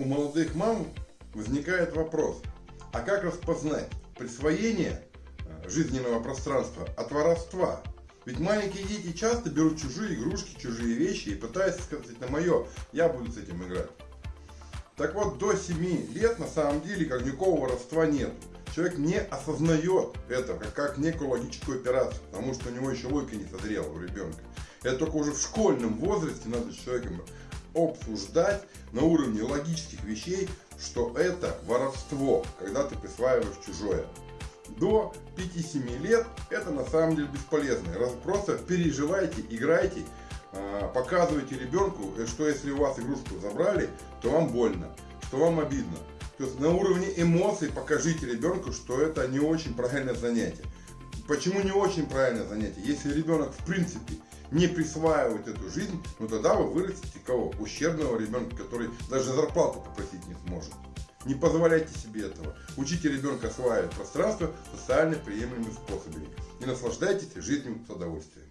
у молодых мам возникает вопрос, а как распознать присвоение э, жизненного пространства от воровства? Ведь маленькие дети часто берут чужие игрушки, чужие вещи и пытаются сказать на мое, я буду с этим играть. Так вот, до 7 лет на самом деле как никакого воровства нет. Человек не осознает это как, как некую логическую операцию, потому что у него еще логика не созрела у ребенка. Это только уже в школьном возрасте надо с человеком обсуждать на уровне логических вещей, что это воровство, когда ты присваиваешь чужое. До 5-7 лет это на самом деле бесполезно. Просто переживайте, играйте, а, показывайте ребенку, что если у вас игрушку забрали, то вам больно, что вам обидно. То есть на уровне эмоций покажите ребенку, что это не очень правильное занятие. Почему не очень правильное занятие? Если ребенок в принципе не присваивает эту жизнь, ну тогда вы вырастите кого? Ущербного ребенка, который даже зарплату попросить не сможет. Не позволяйте себе этого. Учите ребенка осваивать пространство социально приемлемыми способами. И наслаждайтесь жизнью с удовольствием.